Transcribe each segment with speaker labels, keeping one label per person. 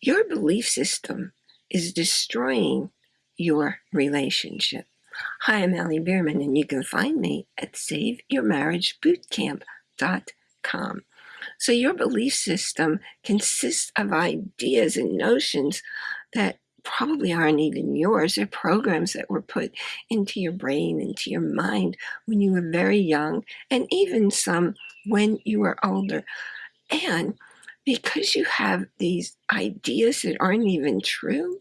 Speaker 1: Your belief system is destroying your relationship. Hi, I'm Allie Bierman, and you can find me at SaveYourMarriageBootcamp.com. So your belief system consists of ideas and notions that probably aren't even yours. They're programs that were put into your brain, into your mind when you were very young, and even some when you were older. And because you have these ideas that aren't even true,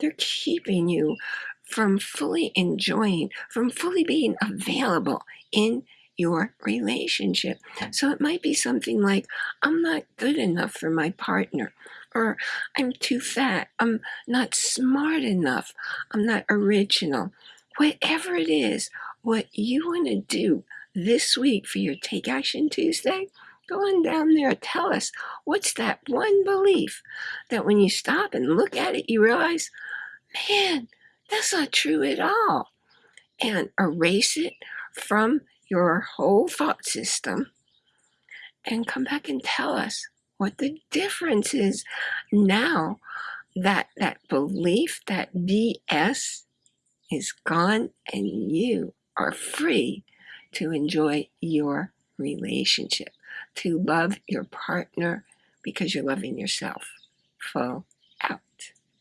Speaker 1: they're keeping you from fully enjoying, from fully being available in your relationship. So it might be something like, I'm not good enough for my partner, or I'm too fat, I'm not smart enough, I'm not original. Whatever it is, what you want to do this week for your Take Action Tuesday, go on down there, tell us what's that one belief that when you stop and look at it, you realize, man, that's not true at all. And erase it from your whole thought system and come back and tell us what the difference is now that that belief, that BS is gone and you are free to enjoy your relationship, to love your partner because you're loving yourself. Full